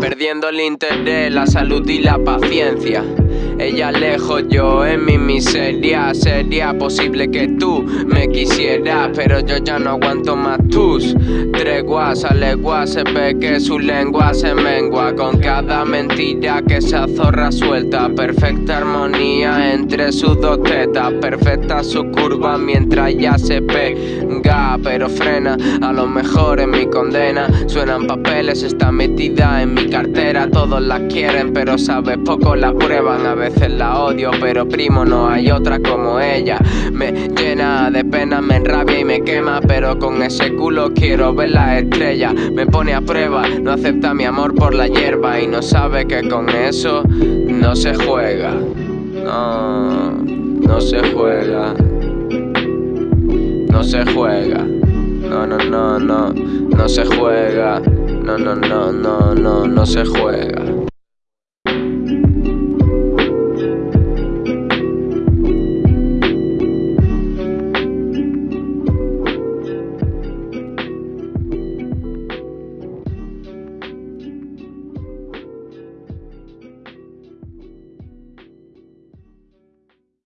Perdiendo el interés, la salud y la paciencia ella lejos, yo en mi miseria. Sería posible que tú me quisieras Pero yo ya no aguanto más tus treguas. Alegua se ve que su lengua se mengua Con cada mentira que se azorra suelta. Perfecta armonía entre sus dos tetas. Perfecta su curva mientras ya se pega Pero frena, a lo mejor en mi condena Suenan papeles, está metida en mi cartera. Todos la quieren pero sabes poco la prueban. A veces la odio, pero primo no hay otra como ella. Me llena de pena, me enrabia y me quema Pero con ese culo quiero ver la estrella. Me pone a prueba, no acepta mi amor por la hierba Y no sabe que con eso no se juega. No, no se juega. No se juega. No, no, no, no, no se juega. No, no, no, no, no, no se juega